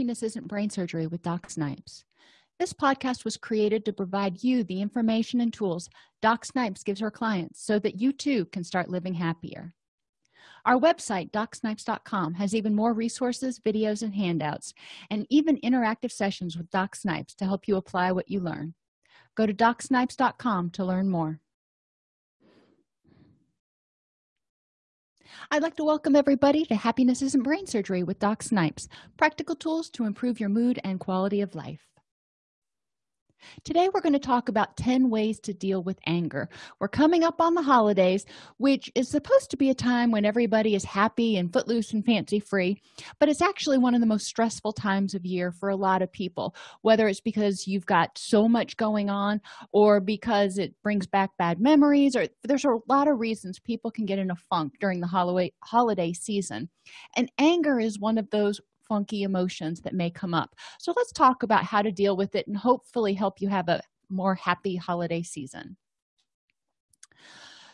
Happiness Isn't Brain Surgery with Doc Snipes. This podcast was created to provide you the information and tools Doc Snipes gives her clients so that you too can start living happier. Our website, docsnipes.com, has even more resources, videos, and handouts, and even interactive sessions with Doc Snipes to help you apply what you learn. Go to docsnipes.com to learn more. I'd like to welcome everybody to Happiness Isn't Brain Surgery with Doc Snipes practical tools to improve your mood and quality of life. Today, we're going to talk about 10 ways to deal with anger. We're coming up on the holidays, which is supposed to be a time when everybody is happy and footloose and fancy free, but it's actually one of the most stressful times of year for a lot of people, whether it's because you've got so much going on or because it brings back bad memories, or there's a lot of reasons people can get in a funk during the holiday, holiday season. And anger is one of those funky emotions that may come up. So let's talk about how to deal with it and hopefully help you have a more happy holiday season.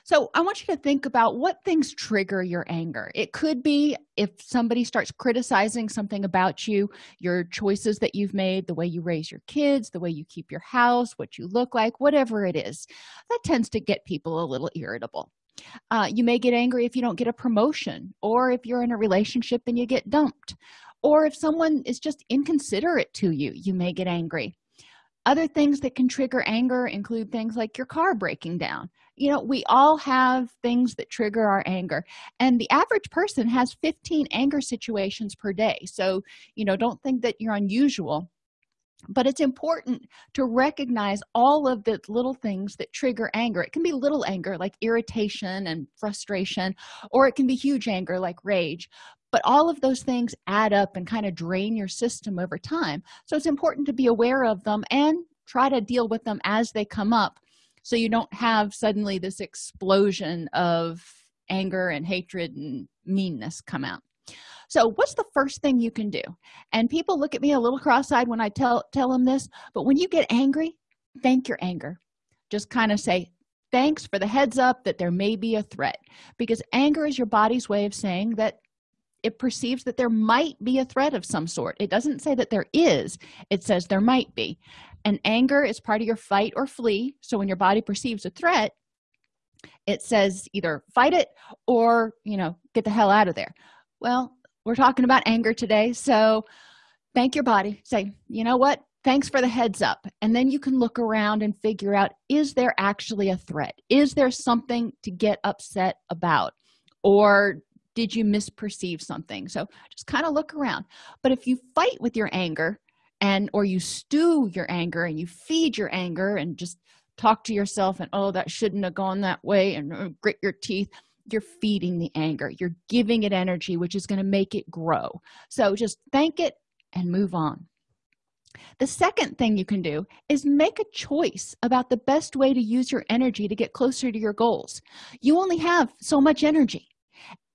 So i want you to think about what things trigger your anger. It could be if somebody starts criticizing something about you your choices that you've made the way you raise your kids the way you keep your house what you look like whatever it is. That tends to get people a little irritable. Uh, you may get angry if you don't get a promotion or if you're in a relationship and you get dumped or if someone is just inconsiderate to you you may get angry. Other things that can trigger anger include things like your car breaking down. You know we all have things that trigger our anger and the average person has 15 anger situations per day. So you know don't think that you're unusual but it's important to recognize all of the little things that trigger anger. It can be little anger like irritation and frustration or it can be huge anger like rage but all of those things add up and kind of drain your system over time. So it's important to be aware of them and try to deal with them as they come up so you don't have suddenly this explosion of anger and hatred and meanness come out. So what's the first thing you can do? And people look at me a little cross-eyed when i tell tell them this but when you get angry thank your anger. Just kind of say thanks for the heads up that there may be a threat. Because anger is your body's way of saying that it perceives that there might be a threat of some sort. It doesn't say that there is. It says there might be. And anger is part of your fight or flee. So when your body perceives a threat it says either fight it or you know get the hell out of there. Well we're talking about anger today. So thank your body. Say you know what? Thanks for the heads up. And then you can look around and figure out is there actually a threat? Is there something to get upset about? Or did you misperceive something? So just kind of look around. But if you fight with your anger and or you stew your anger and you feed your anger and just talk to yourself and oh that shouldn't have gone that way and uh, grit your teeth you're feeding the anger. You're giving it energy which is going to make it grow. So just thank it and move on. The second thing you can do is make a choice about the best way to use your energy to get closer to your goals. You only have so much energy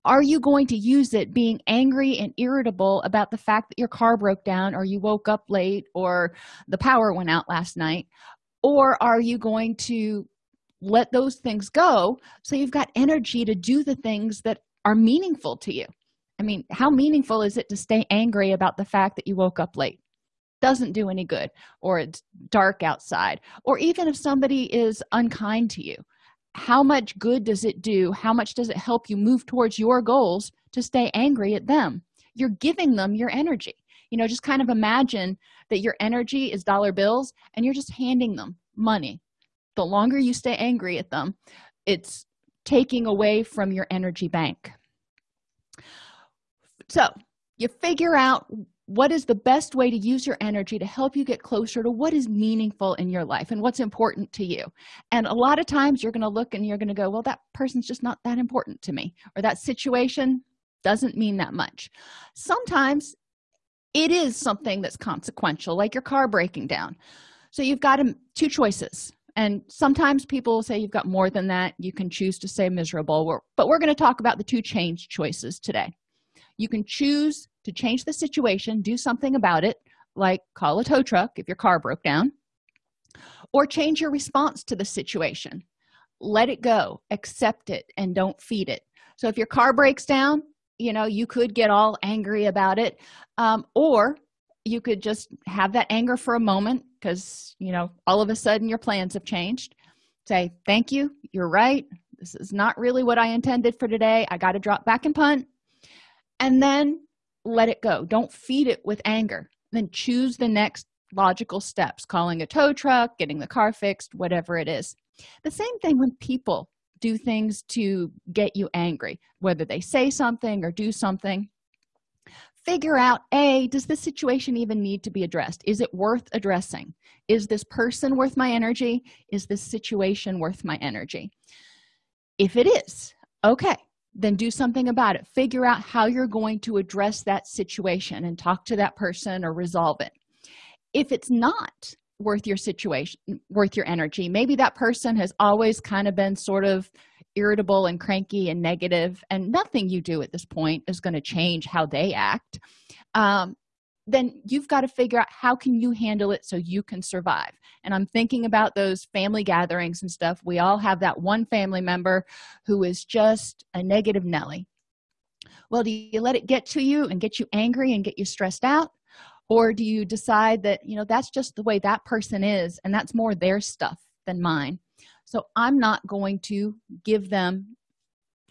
are you going to use it being angry and irritable about the fact that your car broke down or you woke up late or the power went out last night? Or are you going to let those things go so you've got energy to do the things that are meaningful to you? I mean how meaningful is it to stay angry about the fact that you woke up late? Doesn't do any good. Or it's dark outside. Or even if somebody is unkind to you how much good does it do? How much does it help you move towards your goals to stay angry at them? You're giving them your energy. You know just kind of imagine that your energy is dollar bills and you're just handing them money. The longer you stay angry at them it's taking away from your energy bank. So you figure out what is the best way to use your energy to help you get closer to what is meaningful in your life and what's important to you? And a lot of times you're going to look and you're going to go well that person's just not that important to me or that situation doesn't mean that much. Sometimes it is something that's consequential like your car breaking down. So you've got um, two choices and sometimes people say you've got more than that you can choose to say miserable. But we're going to talk about the two change choices today you can choose to change the situation do something about it like call a tow truck if your car broke down or change your response to the situation. Let it go. Accept it and don't feed it. So if your car breaks down you know you could get all angry about it um, or you could just have that anger for a moment because you know all of a sudden your plans have changed. Say thank you. You're right. This is not really what i intended for today. I got to drop back and punt and then let it go. Don't feed it with anger. Then choose the next logical steps calling a tow truck getting the car fixed whatever it is. The same thing when people do things to get you angry whether they say something or do something. Figure out a does this situation even need to be addressed? Is it worth addressing? Is this person worth my energy? Is this situation worth my energy? If it is okay then do something about it. Figure out how you're going to address that situation and talk to that person or resolve it. If it's not worth your situation worth your energy maybe that person has always kind of been sort of irritable and cranky and negative and nothing you do at this point is going to change how they act. Um, then you've got to figure out how can you handle it so you can survive. And i'm thinking about those family gatherings and stuff. We all have that one family member who is just a negative nelly. Well do you let it get to you and get you angry and get you stressed out? Or do you decide that you know that's just the way that person is and that's more their stuff than mine? So i'm not going to give them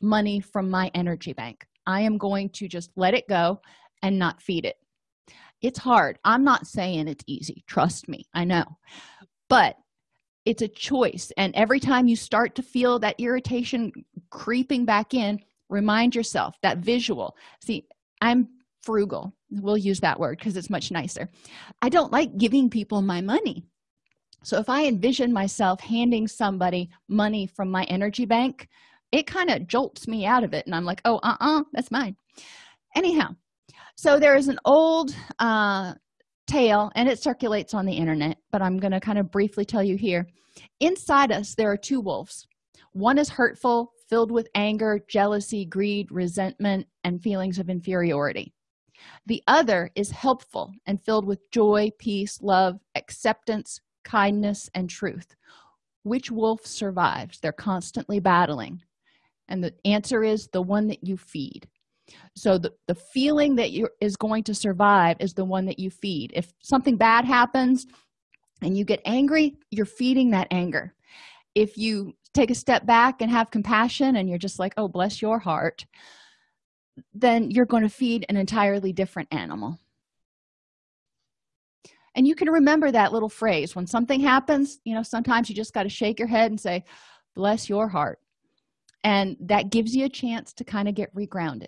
money from my energy bank. I am going to just let it go and not feed it it's hard. I'm not saying it's easy. Trust me. I know. But it's a choice. And every time you start to feel that irritation creeping back in remind yourself that visual. See i'm frugal. We'll use that word because it's much nicer. I don't like giving people my money. So if i envision myself handing somebody money from my energy bank it kind of jolts me out of it. And i'm like oh uh-uh that's mine. Anyhow so there is an old uh, tale and it circulates on the internet but i'm going to kind of briefly tell you here. Inside us there are two wolves. One is hurtful filled with anger jealousy greed resentment and feelings of inferiority. The other is helpful and filled with joy peace love acceptance kindness and truth. Which wolf survives? They're constantly battling. And the answer is the one that you feed so the, the feeling that you is going to survive is the one that you feed. If something bad happens and you get angry you're feeding that anger. If you take a step back and have compassion and you're just like oh bless your heart then you're going to feed an entirely different animal. And you can remember that little phrase when something happens you know sometimes you just got to shake your head and say bless your heart. And that gives you a chance to kind of get regrounded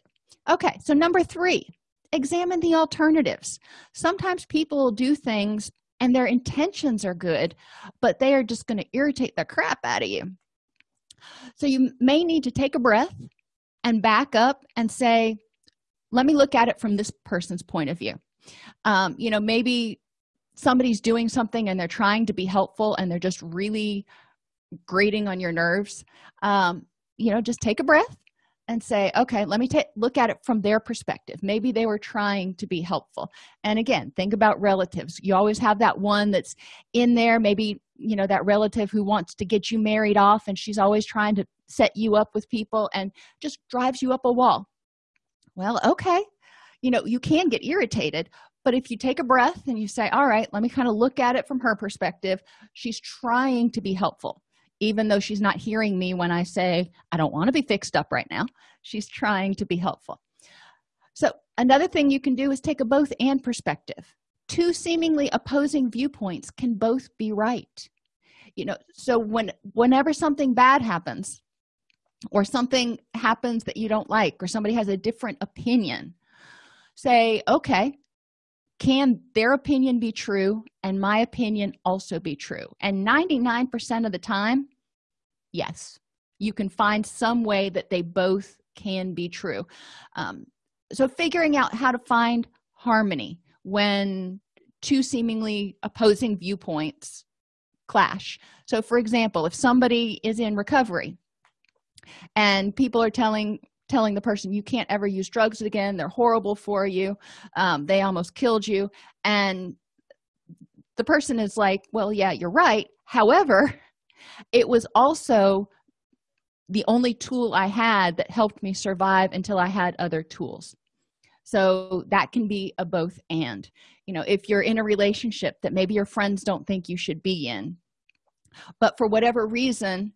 okay so number three examine the alternatives. Sometimes people do things and their intentions are good but they are just going to irritate the crap out of you. So you may need to take a breath and back up and say let me look at it from this person's point of view. Um, you know maybe somebody's doing something and they're trying to be helpful and they're just really grating on your nerves. Um, you know just take a breath and say okay let me take look at it from their perspective. Maybe they were trying to be helpful. And again think about relatives. You always have that one that's in there maybe you know that relative who wants to get you married off and she's always trying to set you up with people and just drives you up a wall. Well okay. You know you can get irritated but if you take a breath and you say all right let me kind of look at it from her perspective she's trying to be helpful even though she's not hearing me when i say i don't want to be fixed up right now she's trying to be helpful. So another thing you can do is take a both and perspective. Two seemingly opposing viewpoints can both be right. You know so when whenever something bad happens or something happens that you don't like or somebody has a different opinion say okay can their opinion be true and my opinion also be true? And 99 percent of the time yes. You can find some way that they both can be true. Um, so figuring out how to find harmony when two seemingly opposing viewpoints clash. So for example if somebody is in recovery and people are telling telling the person you can't ever use drugs again. They're horrible for you. Um, they almost killed you. And the person is like well yeah you're right. However it was also the only tool i had that helped me survive until i had other tools. So that can be a both and. You know if you're in a relationship that maybe your friends don't think you should be in but for whatever reason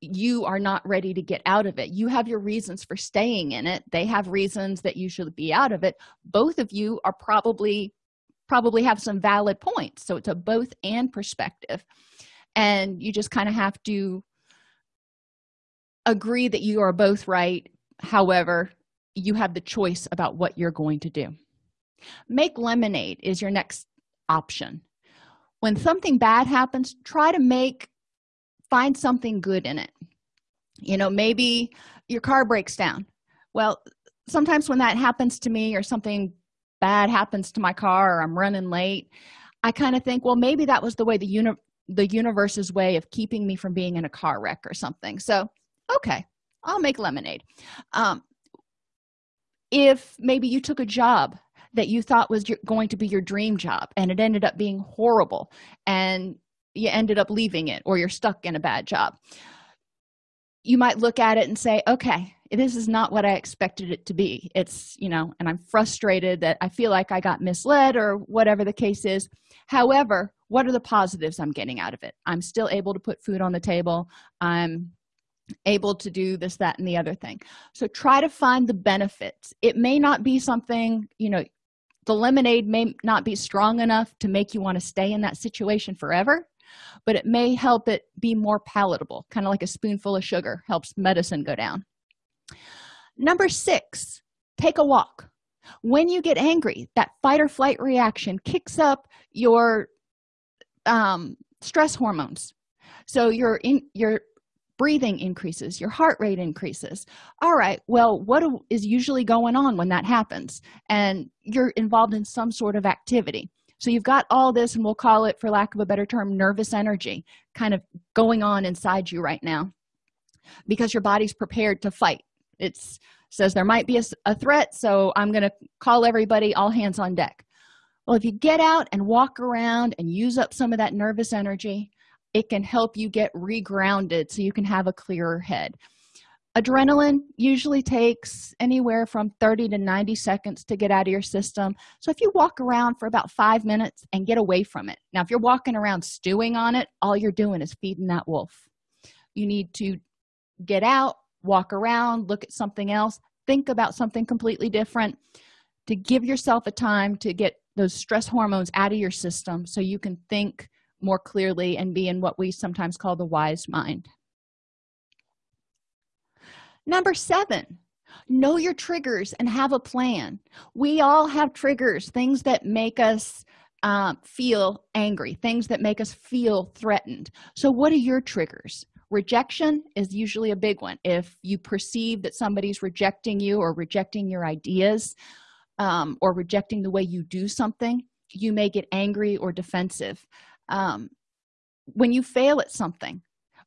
you are not ready to get out of it. You have your reasons for staying in it. They have reasons that you should be out of it. Both of you are probably probably have some valid points. So it's a both and perspective. And you just kind of have to agree that you are both right. However you have the choice about what you're going to do. Make lemonade is your next option. When something bad happens try to make find something good in it. You know maybe your car breaks down. Well sometimes when that happens to me or something bad happens to my car or i'm running late i kind of think well maybe that was the way the uni the universe's way of keeping me from being in a car wreck or something. So okay i'll make lemonade. Um, if maybe you took a job that you thought was your, going to be your dream job and it ended up being horrible and you ended up leaving it or you're stuck in a bad job. You might look at it and say okay this is not what i expected it to be. It's you know and i'm frustrated that i feel like i got misled or whatever the case is. However what are the positives i'm getting out of it? I'm still able to put food on the table. I'm able to do this that and the other thing. So try to find the benefits. It may not be something you know the lemonade may not be strong enough to make you want to stay in that situation forever but it may help it be more palatable kind of like a spoonful of sugar helps medicine go down. Number six take a walk. When you get angry that fight or flight reaction kicks up your um, stress hormones. So your in your breathing increases your heart rate increases. All right well what is usually going on when that happens? And you're involved in some sort of activity so you've got all this and we'll call it for lack of a better term nervous energy kind of going on inside you right now because your body's prepared to fight. It says there might be a, a threat so i'm going to call everybody all hands on deck. Well if you get out and walk around and use up some of that nervous energy it can help you get regrounded so you can have a clearer head adrenaline usually takes anywhere from 30 to 90 seconds to get out of your system. So if you walk around for about five minutes and get away from it now if you're walking around stewing on it all you're doing is feeding that wolf. You need to get out walk around look at something else think about something completely different to give yourself a time to get those stress hormones out of your system so you can think more clearly and be in what we sometimes call the wise mind number seven know your triggers and have a plan. We all have triggers things that make us uh, feel angry things that make us feel threatened. So what are your triggers? Rejection is usually a big one. If you perceive that somebody's rejecting you or rejecting your ideas um, or rejecting the way you do something you may get angry or defensive. Um, when you fail at something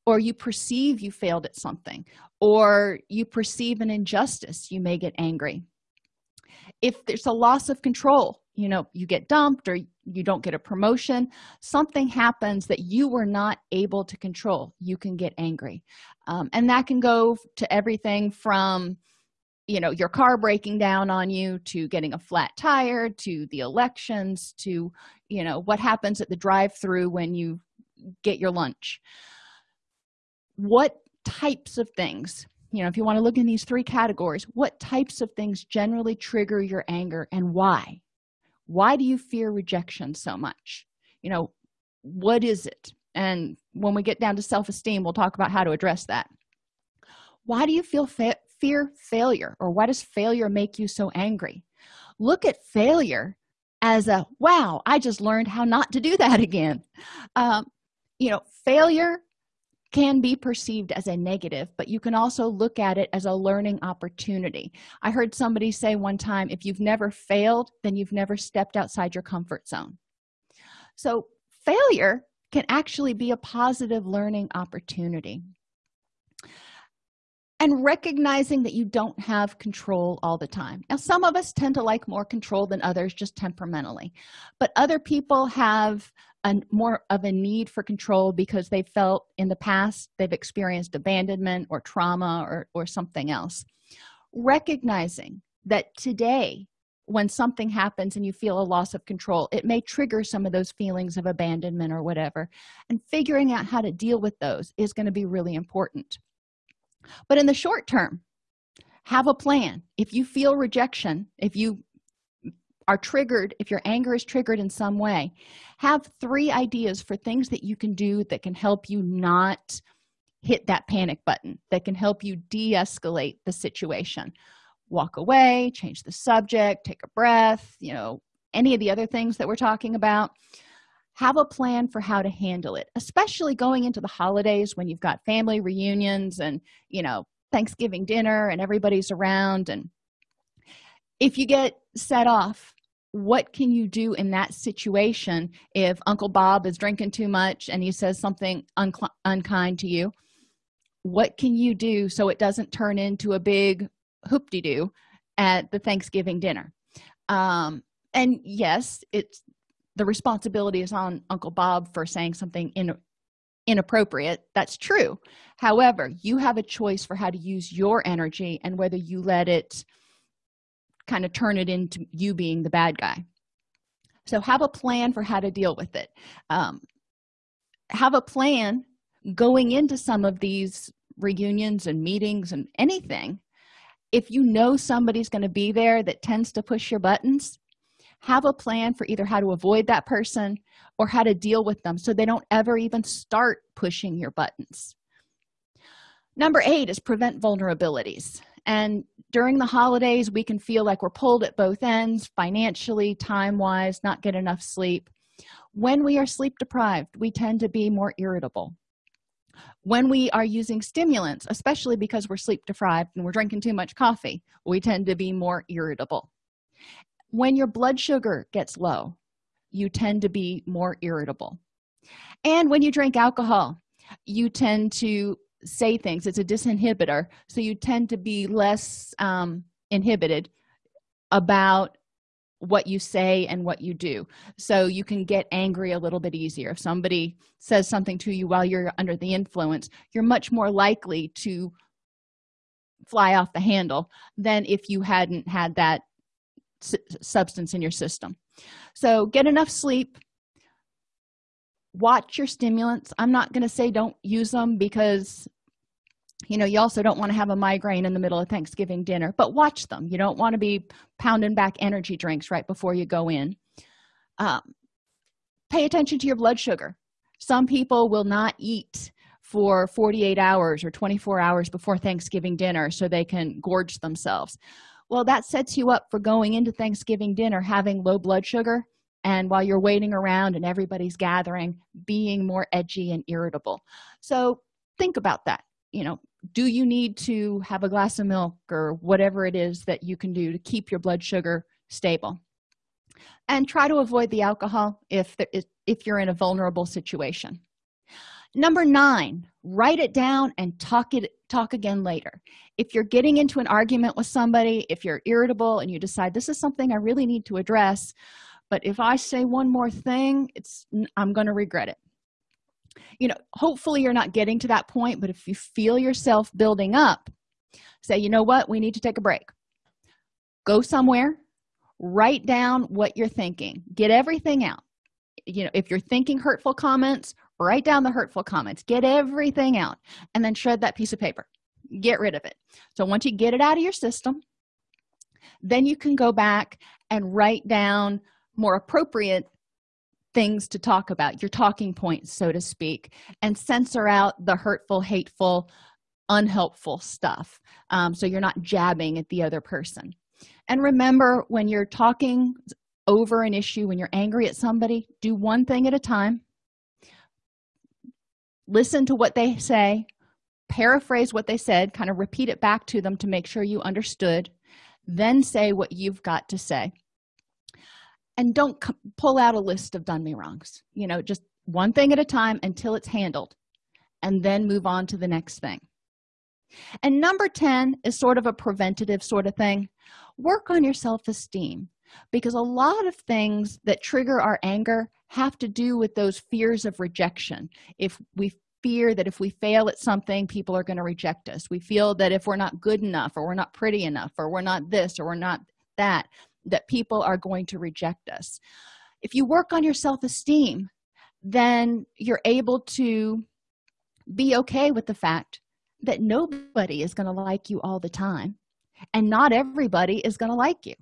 or you perceive you failed at something or you perceive an injustice you may get angry. If there's a loss of control you know you get dumped or you don't get a promotion something happens that you were not able to control you can get angry. Um, and that can go to everything from you know your car breaking down on you to getting a flat tire to the elections to you know what happens at the drive through when you get your lunch. What types of things. You know if you want to look in these three categories what types of things generally trigger your anger and why? Why do you fear rejection so much? You know what is it? And when we get down to self-esteem we'll talk about how to address that. Why do you feel fa fear failure or why does failure make you so angry? Look at failure as a wow i just learned how not to do that again. Um, you know failure can be perceived as a negative but you can also look at it as a learning opportunity. I heard somebody say one time if you've never failed then you've never stepped outside your comfort zone. So failure can actually be a positive learning opportunity. And recognizing that you don't have control all the time. Now some of us tend to like more control than others just temperamentally. But other people have a more of a need for control because they felt in the past they've experienced abandonment or trauma or, or something else. Recognizing that today when something happens and you feel a loss of control it may trigger some of those feelings of abandonment or whatever. And figuring out how to deal with those is going to be really important. But in the short term have a plan. If you feel rejection if you are triggered if your anger is triggered in some way have three ideas for things that you can do that can help you not hit that panic button that can help you de-escalate the situation. Walk away change the subject take a breath you know any of the other things that we're talking about. Have a plan for how to handle it especially going into the holidays when you've got family reunions and you know thanksgiving dinner and everybody's around. And if you get set off what can you do in that situation if uncle bob is drinking too much and he says something unkind to you? What can you do so it doesn't turn into a big hoop-de-doo at the thanksgiving dinner? Um, and yes it's the responsibility is on uncle bob for saying something in, inappropriate. That's true. However you have a choice for how to use your energy and whether you let it kind of turn it into you being the bad guy. So have a plan for how to deal with it. Um, have a plan going into some of these reunions and meetings and anything. If you know somebody's going to be there that tends to push your buttons have a plan for either how to avoid that person or how to deal with them so they don't ever even start pushing your buttons. Number eight is prevent vulnerabilities. And during the holidays we can feel like we're pulled at both ends financially time wise not get enough sleep. When we are sleep deprived we tend to be more irritable. When we are using stimulants especially because we're sleep deprived and we're drinking too much coffee we tend to be more irritable. When your blood sugar gets low you tend to be more irritable. And when you drink alcohol you tend to say things. It's a disinhibitor. So you tend to be less um, inhibited about what you say and what you do. So you can get angry a little bit easier. If somebody says something to you while you're under the influence you're much more likely to fly off the handle than if you hadn't had that substance in your system. So get enough sleep watch your stimulants. I'm not going to say don't use them because you know you also don't want to have a migraine in the middle of thanksgiving dinner but watch them. You don't want to be pounding back energy drinks right before you go in. Um, pay attention to your blood sugar. Some people will not eat for 48 hours or 24 hours before thanksgiving dinner so they can gorge themselves. Well that sets you up for going into thanksgiving dinner having low blood sugar and while you're waiting around and everybody's gathering being more edgy and irritable. So think about that. You know do you need to have a glass of milk or whatever it is that you can do to keep your blood sugar stable? And try to avoid the alcohol if there is, if you're in a vulnerable situation. Number nine write it down and talk it talk again later. If you're getting into an argument with somebody if you're irritable and you decide this is something i really need to address but if i say one more thing it's i'm going to regret it. You know hopefully you're not getting to that point but if you feel yourself building up say you know what? We need to take a break. Go somewhere write down what you're thinking. Get everything out. You know if you're thinking hurtful comments write down the hurtful comments. Get everything out and then shred that piece of paper. Get rid of it. So once you get it out of your system then you can go back and write down more appropriate things to talk about your talking points so to speak and censor out the hurtful hateful unhelpful stuff um, so you're not jabbing at the other person. And remember when you're talking over an issue when you're angry at somebody do one thing at a time. Listen to what they say paraphrase what they said kind of repeat it back to them to make sure you understood then say what you've got to say and don't pull out a list of done me wrongs. You know just one thing at a time until it's handled and then move on to the next thing. And number 10 is sort of a preventative sort of thing. Work on your self-esteem because a lot of things that trigger our anger have to do with those fears of rejection. If we fear that if we fail at something people are going to reject us. We feel that if we're not good enough or we're not pretty enough or we're not this or we're not that that people are going to reject us. If you work on your self-esteem then you're able to be okay with the fact that nobody is going to like you all the time and not everybody is going to like you.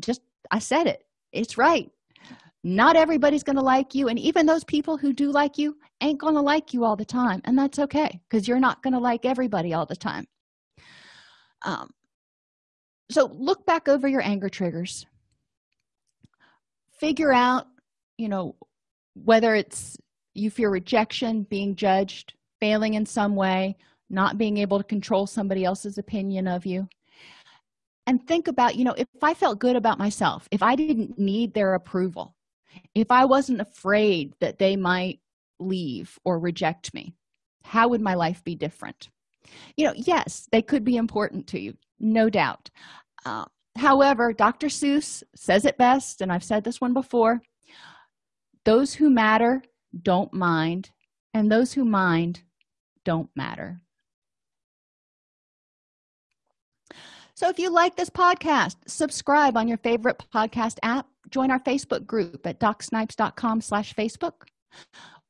Just i said it it's right. Not everybody's going to like you and even those people who do like you ain't going to like you all the time and that's okay because you're not going to like everybody all the time. Um, so look back over your anger triggers. Figure out you know whether it's you fear rejection being judged failing in some way not being able to control somebody else's opinion of you. And think about you know if i felt good about myself if i didn't need their approval if i wasn't afraid that they might leave or reject me how would my life be different you know yes they could be important to you no doubt. Uh, however dr seuss says it best and i've said this one before those who matter don't mind and those who mind don't matter. So if you like this podcast subscribe on your favorite podcast app. Join our facebook group at docsnipes.com slash facebook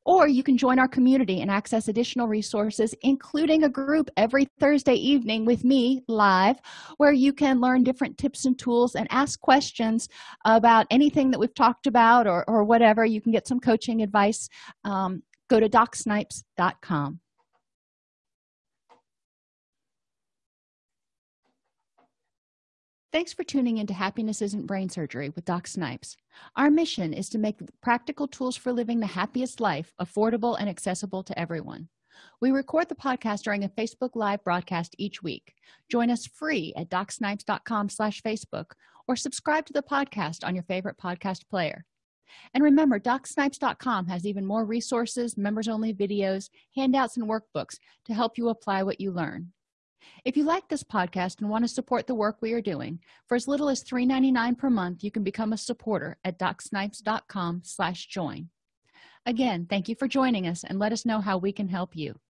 or you can join our community and access additional resources including a group every thursday evening with me live where you can learn different tips and tools and ask questions about anything that we've talked about or, or whatever. You can get some coaching advice um, go to docsnipes.com Thanks for tuning into Happiness Isn't Brain Surgery with Doc Snipes. Our mission is to make practical tools for living the happiest life affordable and accessible to everyone. We record the podcast during a Facebook Live broadcast each week. Join us free at docsnipes.com slash Facebook or subscribe to the podcast on your favorite podcast player. And remember, docsnipes.com has even more resources, members-only videos, handouts, and workbooks to help you apply what you learn if you like this podcast and want to support the work we are doing for as little as $3.99 per month you can become a supporter at docsnipes.com slash join. Again thank you for joining us and let us know how we can help you